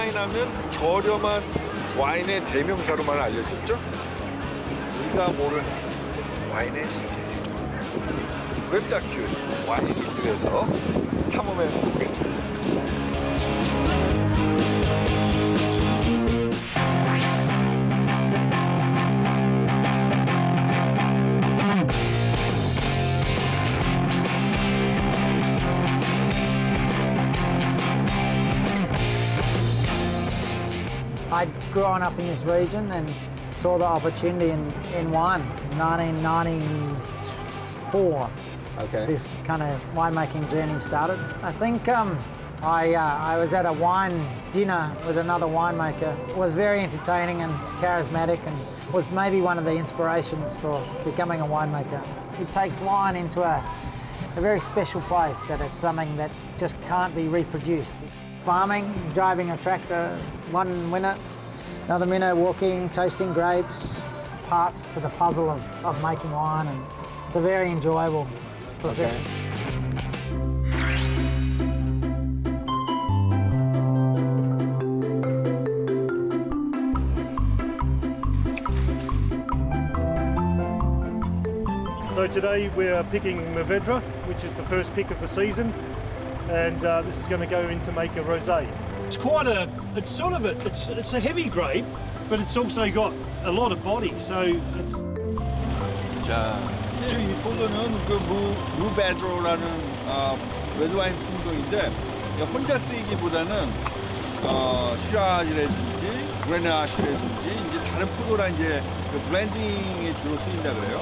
와인 하면 저렴한 와인의 대명사로만 알려졌죠. 우리가 모르는 와인의 세계. 웹다큐 와인을 그래서 탐험해 보겠습니다. I'd up in this region and saw the opportunity in, in wine. 1994, Okay. this kind of winemaking journey started. I think um, I, uh, I was at a wine dinner with another winemaker. It was very entertaining and charismatic and was maybe one of the inspirations for becoming a winemaker. It takes wine into a, a very special place that it's something that just can't be reproduced. Farming, driving a tractor, one minute, another minnow walking, tasting grapes, parts to the puzzle of, of making wine and it's a very enjoyable profession. So today we're picking Mourvedre, which is the first pick of the season, and uh, this is going to go in to make a rosé. It's quite a, it's sort of a, it's, it's a heavy grape, but it's also got a lot of body, so it's, 자, 지금 이 포도는 그 무, 무베드로라는 어, 레드와인 품종인데 혼자 쓰이기보다는 어, 시라지라든지 그레나시라든지 이제 다른 포도랑 이제 그 블렌딩에 주로 쓰인다 그래요.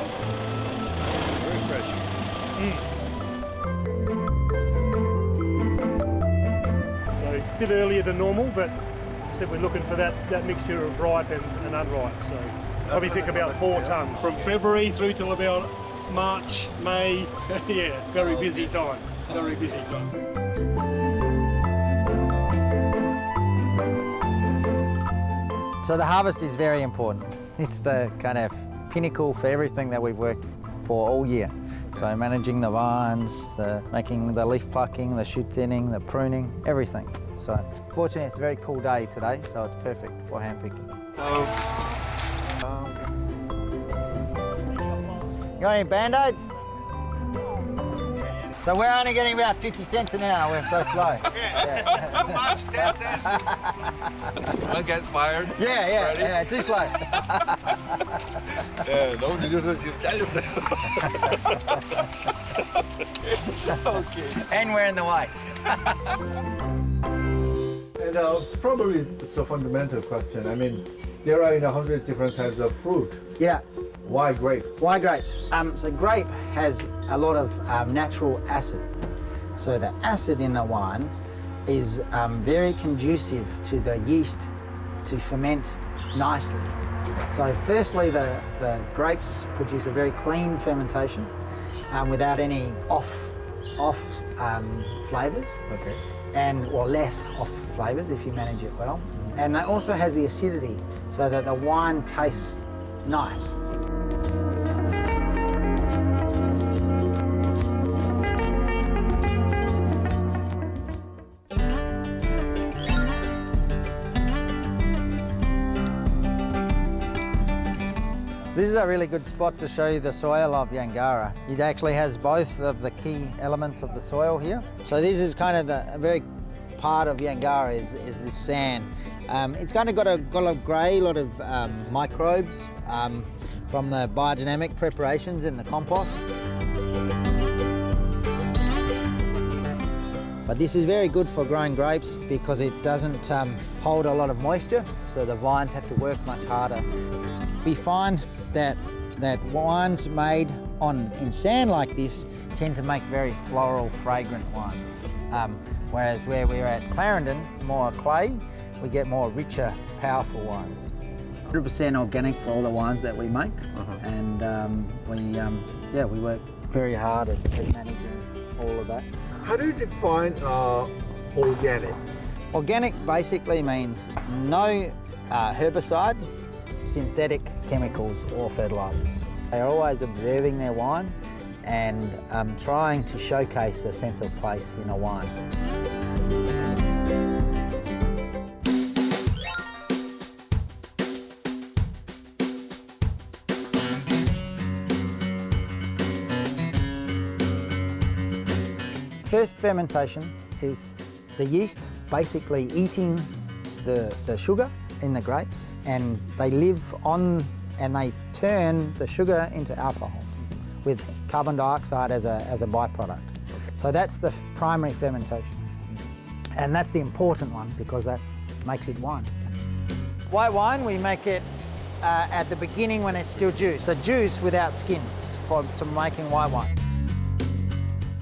Very fresh. so A bit earlier than normal, but said we're looking for that, that mixture of ripe and, and unripe. So probably pick about four tonne from February through till about March, May. yeah, very busy time. Very busy time. So the harvest is very important. It's the kind of pinnacle for everything that we've worked for all year. So managing the vines, the, making the leaf plucking, the shoot thinning, the pruning, everything. So fortunately it's a very cool day today, so it's perfect for hand picking. Got any band-aids? So we're only getting about 50 cents an hour, we're so slow. yeah. I'll get fired. Yeah, yeah, Ready? yeah, too slow. yeah, don't do what you tell them. okay. And we're in the way. And uh, it's probably it's a fundamental question. I mean, there are in a hundred different types of fruit. Yeah. Why grape? Why grapes? Um, so grape has a lot of um, natural acid. So the acid in the wine is um, very conducive to the yeast to ferment nicely. So firstly, the, the grapes produce a very clean fermentation um, without any off, off um, flavours Okay. And or less off flavours if you manage it well. And it also has the acidity so that the wine tastes nice. This is a really good spot to show you the soil of Yangarra. It actually has both of the key elements of the soil here. So this is kind of the very part of Yangarra is, is this sand. Um, it's kind of got a, got a grey lot of um, microbes um, from the biodynamic preparations in the compost. But this is very good for growing grapes because it doesn't um, hold a lot of moisture, so the vines have to work much harder. We find that that wines made on in sand like this tend to make very floral, fragrant wines. Um, whereas where we're at Clarendon, more clay, we get more richer, powerful wines. 100% organic for all the wines that we make, and um, we um, yeah we work very hard at, at managing all of that. How do you define uh, organic? Organic basically means no uh, herbicide, synthetic chemicals or fertilisers. They are always observing their wine and um, trying to showcase a sense of place in a wine. First fermentation is the yeast basically eating the, the sugar in the grapes and they live on and they turn the sugar into alcohol with carbon dioxide as a, as a byproduct. So that's the primary fermentation. And that's the important one because that makes it wine. White wine, we make it uh, at the beginning when it's still juice. The juice without skins for to making white wine.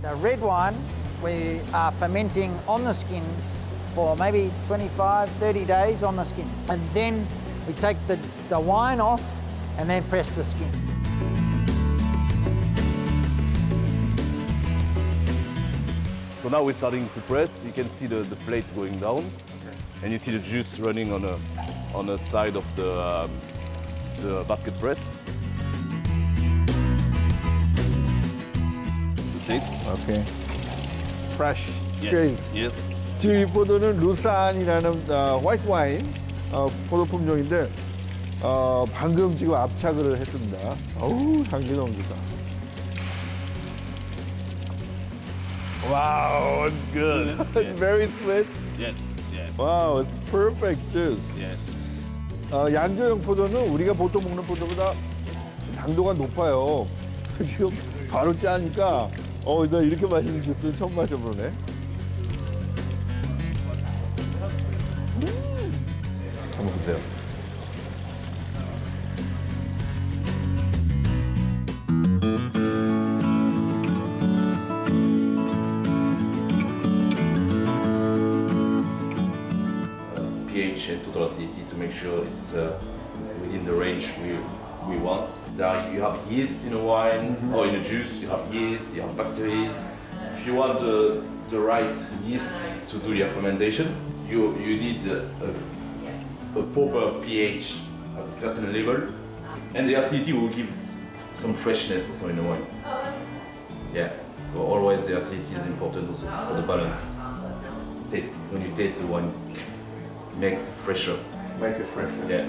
The red wine, we are fermenting on the skins for maybe 25, 30 days on the skins. And then we take the, the wine off and then press the skin. So now we're starting to press. You can see the, the plate going down, and you see the juice running on a on the side of the um, the basket press. To taste. Okay. Fresh. Yes. Yes. 지금 이 포도는 루산이라는 어, 화이트 와인 어, 포도 품종인데 어, 방금 지금 압착을 했습니다. 어우 향기 좋다. Wow, it's good. It's very sweet. yes. Wow, it's perfect juice. Yes. 어, 양조형 포도는 우리가 보통 먹는 포도보다 당도가 높아요. 지금 바로 짜니까 어, 나 이렇게 맛있는 주스는 처음 마셔보네. 음. 한번 보세요. Sure it's uh, within the range we, we want. Now you have yeast in a wine or in a juice, you have yeast, you have bacteria. If you want uh, the right yeast to do your fermentation, you, you need a, a, a proper pH at a certain level and the acidity will give some freshness also in the wine. Yeah, so always the acidity is important also for the balance. Taste, when you taste the wine, makes fresher. Make it fresh. Yeah.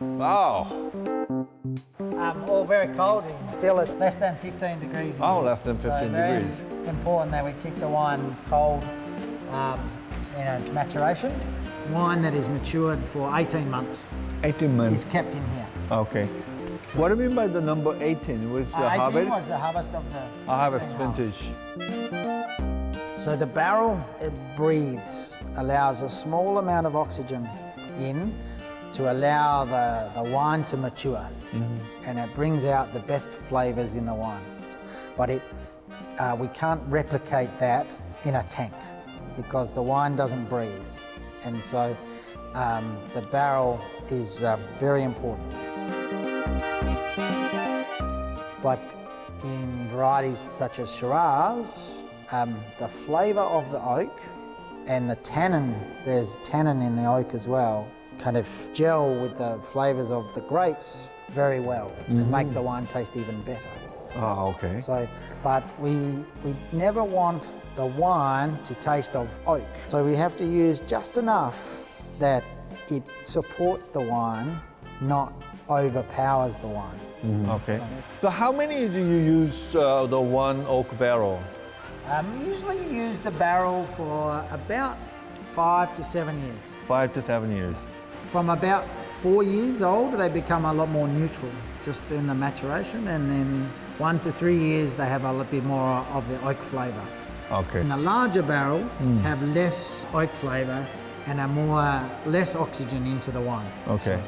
Wow. Um, all very cold. You feel it's less than 15 degrees. Oh, less than So 15 very degrees. important that we keep the wine cold um, in its maturation. Wine that is matured for 18 months 18 months. is months. kept in here. Okay. What do you mean by the number 18? Was the Uh, 18 harvest? was the harvest of the A harvest 18 harvest. vintage. So the barrel, it breathes, allows a small amount of oxygen in to allow the, the wine to mature. And it brings out the best flavors in the wine. But it, uh, we can't replicate that in a tank because the wine doesn't breathe. And so um, the barrel is uh, very important. But in varieties such as Shiraz, um, the flavour of the oak and the tannin, there's tannin in the oak as well, kind of gel with the flavours of the grapes very well and make the wine taste even better. Ah, okay. So, but we, we never want the wine to taste of oak. So we have to use just enough that it supports the wine, not overpowers the wine. Okay. So how many do you use uh, the one oak barrel? Um, usually you use the barrel for about five to seven years. Five to seven years. From about four years old, they become a lot more neutral, just in the maturation, and then one to three years, they have a little bit more of the oak flavour. Okay. And the larger barrel have less oak flavour and a more less oxygen into the wine. Okay.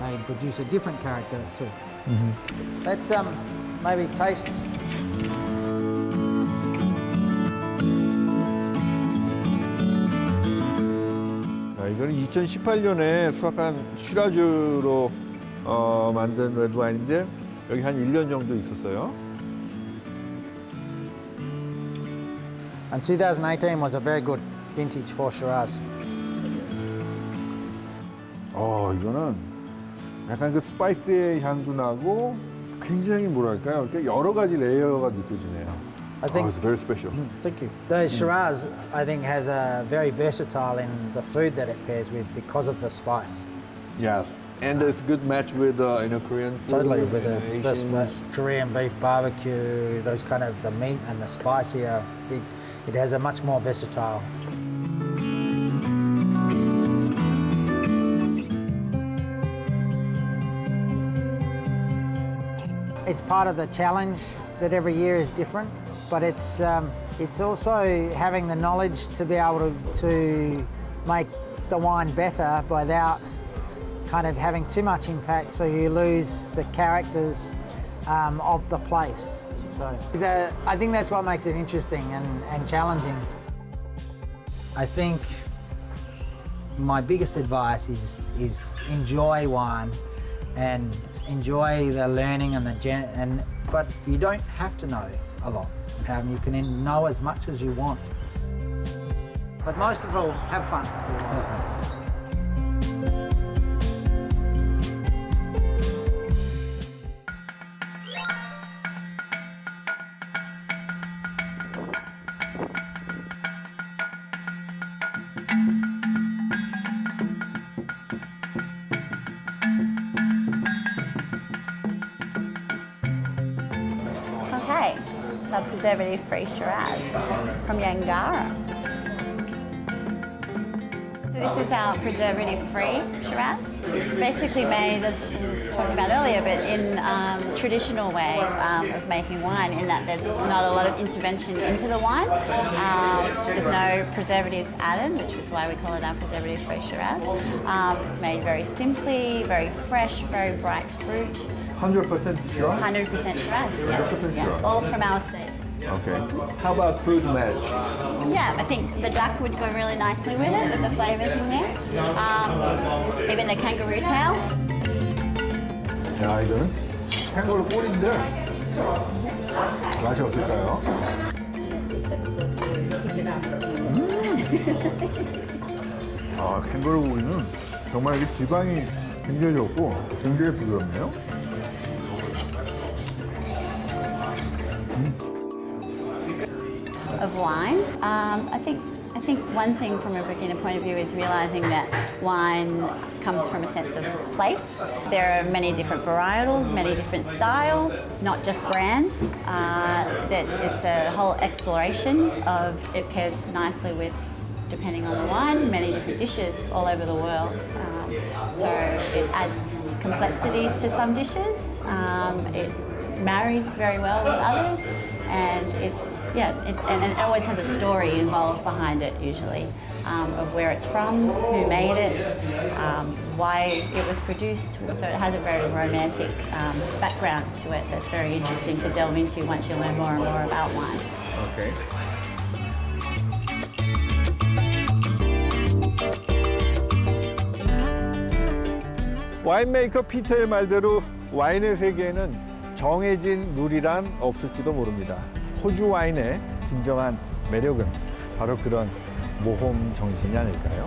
They produce a different character too. Let's um, maybe taste. 2018년에 수확한 시라즈로 어, 만든 레드와인인데 여기 한 1년 정도 있었어요. And 2018 was a very good vintage for Shiraz. 어, 이거는 약간 그 스파이스의 향도 나고 굉장히 뭐랄까요? 여러 가지 레이어가 느껴지네요. I think. Oh, it's very special. Thank you. The Shiraz, I think, has a very versatile in the food that it pairs with because of the spice. Yes. And it's a good match with uh, you know Korean food. Totally with the, Asian- this uh, Korean beef barbecue, those kind of the meat and the spicier. It, it has a much more versatile. It's part of the challenge that every year is different, but it's um, it's also having the knowledge to be able to, to make the wine better without kind of having too much impact, so you lose the characters um, of the place. So I think that's what makes it interesting and, and challenging. I think my biggest advice is is enjoy wine and enjoy the learning and the gen and but you don't have to know a lot. Um, you can know as much as you want. But most of all, have fun. so preservative-free Shiraz from Yangarra. So this is our preservative-free Shiraz. It's basically made, as we talking about earlier, but in um, traditional way um, of making wine, in that there's not a lot of intervention into the wine. Um, there's no preservatives added, which is why we call it our preservative-free Shiraz. Um, it's made very simply, very fresh, very bright fruit. 100% sure. 100% Shiraz. Yeah. 100% yeah. Shiraz. All from our estate. Okay. How about food match? Yeah, I think the duck would go really nicely with it, with the flavours in there. Um, even the kangaroo tail. 야 이거는 캥거루 꼴인데 맛이 어떨까요? 음. 아 캥거루 고기는 정말 이게 지방이 굉장히 좋고 굉장히 부드럽네요. Wine. Um, I think I think one thing from a beginner point of view is realizing that wine comes from a sense of place. There are many different varietals, many different styles, not just brands. Uh, that it's a whole exploration of it pairs nicely with depending on the wine, many different dishes all over the world. Um, so it adds complexity to some dishes. Um, it marries very well with others, and it's yeah, it, and it always has a story involved behind it usually. Um, of where it's from, who made it, um, why it was produced. So it has a very romantic um, background to it that's very interesting to delve into once you learn more and more about wine. 오케이. 와인메이커 피터의 말대로 와인의 세계에는 정해진 룰이란 없을지도 모릅니다. 호주 와인의 진정한 매력은 바로 그런 모험 정신이 아닐까요?